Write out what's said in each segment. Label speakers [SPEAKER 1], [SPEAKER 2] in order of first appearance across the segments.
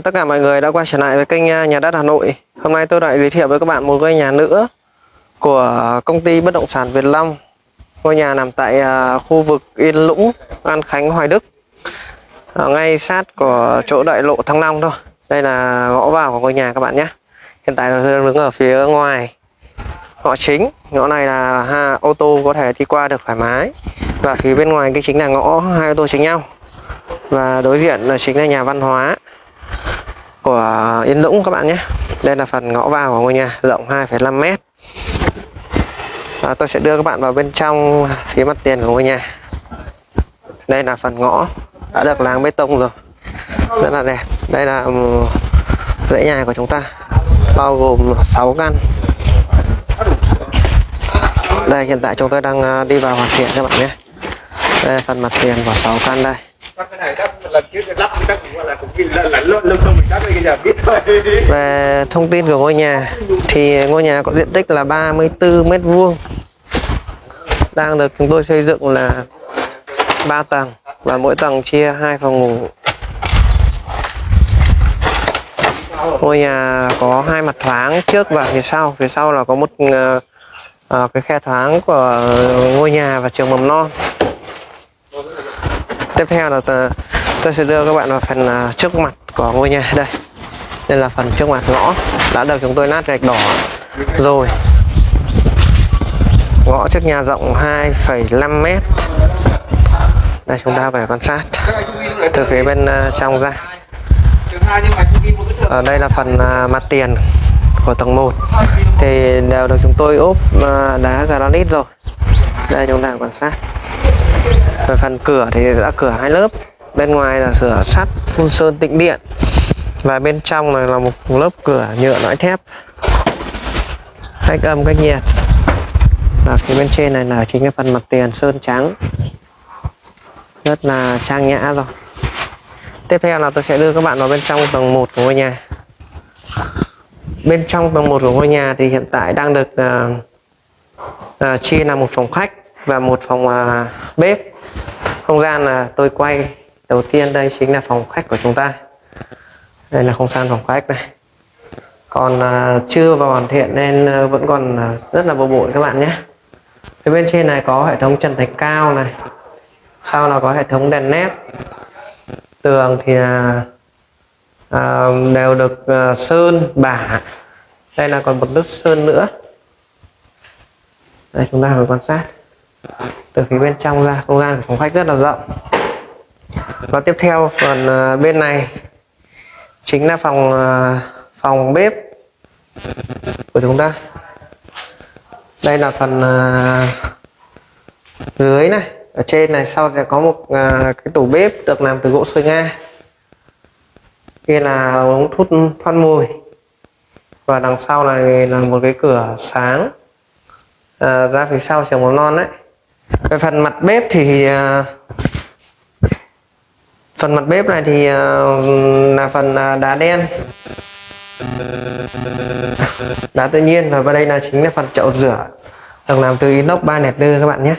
[SPEAKER 1] Tất cả mọi người đã quay trở lại với kênh à, Nhà đất Hà Nội. Hôm nay tôi lại giới thiệu với các bạn một ngôi nhà nữa của công ty bất động sản Việt Long. Ngôi nhà nằm tại à, khu vực Yên Lũng, An Khánh, Hoài Đức. Ngay sát của chỗ đại lộ Thăng Long thôi. Đây là ngõ vào của ngôi nhà các bạn nhé. Hiện tại tôi đang đứng ở phía ngoài ngõ chính. Ngõ này là ha, ô tô có thể đi qua được thoải mái. Và phía bên ngoài cái chính là ngõ hai ô tô chính nhau và đối diện là chính là nhà văn hóa của Yên Lũng các bạn nhé. Đây là phần ngõ vào của ngôi nhà rộng 2,5 mét. Và tôi sẽ đưa các bạn vào bên trong phía mặt tiền của ngôi nhà. Đây là phần ngõ đã được láng bê tông rồi. Rất là đẹp. Đây là ừ, dãy nhà của chúng ta bao gồm 6 căn. Đây hiện tại chúng tôi đang ờ, đi vào hoàn thiện các bạn nhé. Đây là phần mặt tiền của 6 căn đây
[SPEAKER 2] chắc cái này chắc lần trước lắp chắc cũng là cũng ghi lẫn lẫn xong mình chắc bây giờ biết thôi.
[SPEAKER 1] Về thông tin của ngôi nhà thì ngôi nhà có diện tích là 34 mét vuông. Đang được chúng tôi xây dựng là 3 tầng và mỗi tầng chia hai phòng ngủ. Ngôi nhà có hai mặt thoáng trước và phía sau. Phía sau là có một uh, cái khe thoáng của ngôi nhà và trường mầm non tiếp theo là tôi sẽ đưa các bạn vào phần à, trước mặt của ngôi nhà. Đây. Đây là phần trước mặt ngõ. Đã được chúng tôi nát gạch đỏ rồi. Ngõ trước nhà rộng 2,5 mét. Đây chúng ta phải quan sát từ phía bên à, trong ra. Ở đây là phần à, mặt tiền của tầng 1 thì đều được chúng tôi ốp đá granite rồi. Đây chúng ta quan sát. Rồi phần cửa thì đã cửa hai lớp. Bên ngoài là sửa sắt phun sơn tĩnh điện. Và bên trong này là một lớp cửa nhựa lõi thép. Cách âm cách nhiệt. Và phía bên trên này là chính cái phần mặt tiền sơn trắng. Rất là trang nhã rồi. Tiếp theo là tôi sẽ đưa các bạn vào bên trong tầng 1 của ngôi nhà. Bên trong tầng 1 của ngôi nhà thì hiện tại đang được uh, uh, chia là một phòng khách và một phòng uh, bếp không gian là tôi quay đầu tiên đây chính là phòng khách của chúng ta. Đây là không gian phòng khách này. Còn uh, chưa vào hoàn thiện nên uh, vẫn còn uh, rất là bừa bộn các bạn nhé. Phía bên trên này có hệ thống trần thạch cao này. Sau là có hệ thống đèn nét. Tường thì uh, uh, đều được uh, sơn bả. Đây là còn một lớp sơn nữa. Đây chúng ta phải quan sát từ phía bên trong ra không gian của phòng khách rất là rộng. Và tiếp theo phần ờ, bên này chính là phòng ờ, phòng bếp của chúng ta. Đây là phần ờ, dưới này. Ở trên này sau sẽ có một cái tủ bếp được làm từ gỗ xôi nga. Kia là ống hút thoát mùi. Và đằng sau này là một cái cửa sáng. À, ra phía sau trường mầm non đấy về phần mặt bếp thì ờ, phần mặt bếp này thì ờ, là phần ờ, đá đen. Đá tự nhiên và vào đây là chính là phần chậu rửa. Được làm từ inox ba nẹp tư các bạn nhé.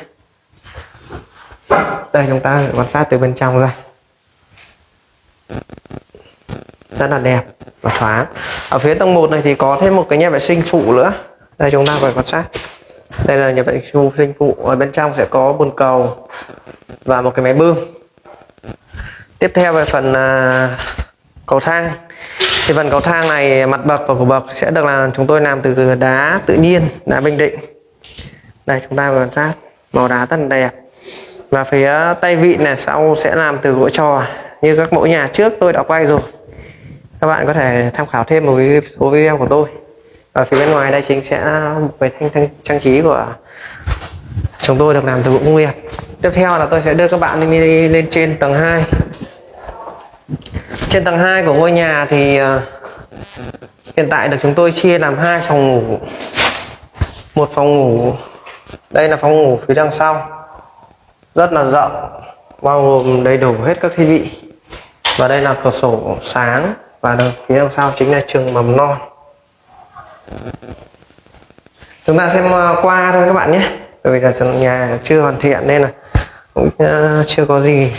[SPEAKER 1] Đây, chúng ta quan sát từ bên trong ra. Rất là đẹp và thoáng. Ở phía tầng 1 này thì có thêm một cái nhà vệ sinh phụ nữa. Đây, chúng ta phải quan sát đây là nhà vệ sinh phụ ở bên trong sẽ có bồn cầu và một cái máy bơm. Tiếp theo về phần à, cầu thang. Thì phần cầu thang này mặt bậc và cổ bậc sẽ được là chúng tôi làm từ đá tự nhiên đá bình định. Đây chúng ta quan sát. Màu đá rất là đẹp. Và phía tay vịn này sau sẽ làm từ gỗ trò. Như các mẫu nhà trước tôi đã quay rồi. Các bạn có thể tham khảo thêm một số video của tôi ở phía bên ngoài đây chính sẽ một cái thanh, thanh trang trí của chúng tôi được làm từ gỗ công nghiệp. Tiếp theo là tôi sẽ đưa các bạn lên, lên trên tầng 2 trên tầng 2 của ngôi nhà thì uh, hiện tại được chúng tôi chia làm hai phòng ngủ. Một phòng ngủ đây là phòng ngủ phía đằng sau. Rất là rộng bao gồm đầy đủ hết các thiết bị. Và đây là cửa sổ sáng và phía đằng sau chính là trường mầm non chúng ta xem ờ, qua thôi các bạn nhé. Bởi vì là sân nhà chưa hoàn thiện nên là cũng ờ, chưa có gì.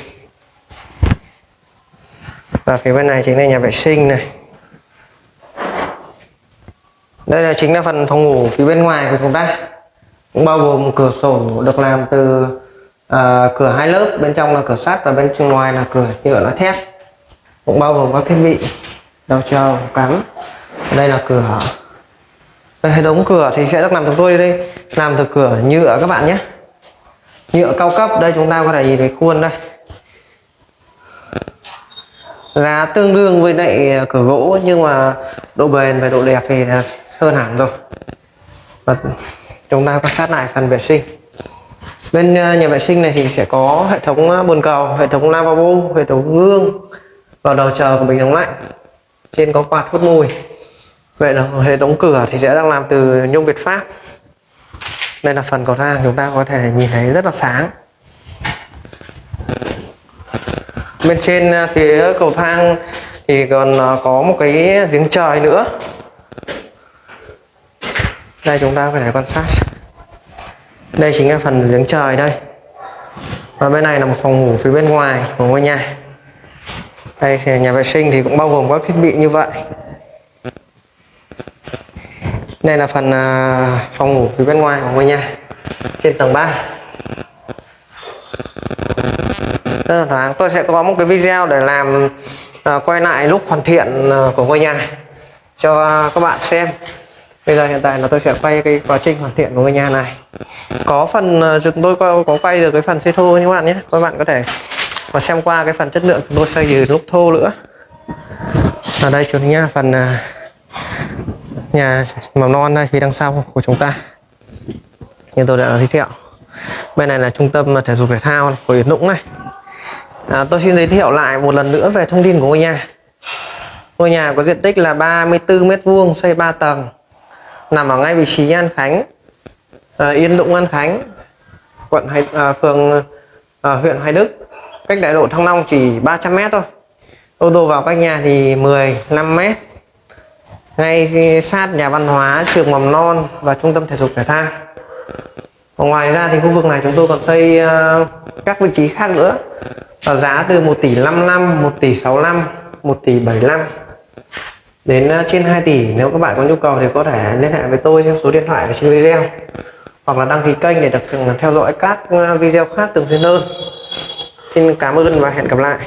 [SPEAKER 1] Và phía bên này chính là nhà vệ sinh này. Đây là chính là phần phòng ngủ phía bên ngoài của chúng ta. Cũng bao gồm cửa sổ được làm từ à, cửa hai lớp. Bên trong là cửa sắt và bên trong ngoài là cửa nhựa lá thép. Cũng bao gồm các thiết bị đầu trầu cắm đây là cửa hệ thống cửa thì sẽ được làm chúng tôi đây. Làm từ cửa nhựa các bạn nhé. Nhựa cao cấp. Đây chúng ta có thể nhìn thấy khuôn đây. Giá tương đương với lại ờ, cửa gỗ, nhưng mà độ bền và độ đẹp thì ờ, hơn hẳn rồi. Và chúng ta quan sát lại phần vệ sinh. Bên ờ, nhà vệ sinh này thì sẽ có hệ thống bồn cầu, hệ thống lavabo, hệ thống gương. Và đầu chờ của bình nóng lạnh trên có quạt hút mùi vậy là hệ thống cửa thì sẽ đang làm từ nhôm việt pháp. Đây là phần cầu thang chúng ta có thể nhìn thấy rất là sáng. Bên trên à, phía cầu thang thì còn à, có một cái giếng trời nữa. Đây chúng ta có thể quan sát. Đây chính là phần giếng trời đây. Và bên này là một phòng ngủ phía bên ngoài của ngôi nhà. Đây thì nhà vệ sinh thì cũng bao gồm các thiết bị như vậy đây là phần à, phòng ngủ phía bên ngoài của ngôi nhà trên tầng 3 rất là thoáng. Tôi sẽ có một cái video để làm à, quay lại lúc hoàn thiện à, của ngôi nhà cho các bạn xem. Bây giờ hiện tại là tôi sẽ quay cái quá trình hoàn thiện của ngôi nhà này. Có phần à, chúng tôi có, có quay được cái phần xây thô như các bạn nhé. Các bạn có thể mà xem qua cái phần chất lượng chúng tôi xây từ lúc thô nữa. Ở đây chúng nha phần nhà mầm non đây phía đằng sau của chúng ta. Như tôi đã giới thiệu. Bên này là trung tâm thể dục thể thao của Yến Nũng này. À, tôi xin giới thiệu lại một lần nữa về thông tin của ngôi nhà. Ngôi nhà có diện tích là 34 mét vuông xây 3 tầng. Nằm ở ngay vị trí An Khánh. À, Yên Dũng An Khánh. Quận Hải, à, phường à, huyện Hoài Đức. Cách đại lộ Thăng Long chỉ 300 mét thôi. Ô tô vào cách nhà thì 15 mét ngay sát nhà văn hóa trường mầm non và trung tâm thể dục thể thao. Ngoài ra thì khu vực này chúng tôi còn xây ờ, các vị trí khác nữa. Ở giá từ 1 tỷ 55 1 tỷ 65 1 tỷ 75 đến ờ, trên 2 tỷ. Nếu các bạn có nhu cầu thì có thể liên hệ với tôi theo số điện thoại ở trên video. Hoặc là đăng ký kênh để được ừ, theo dõi các ờ, video khác thường xuyên hơn. Xin cảm ơn và hẹn gặp lại.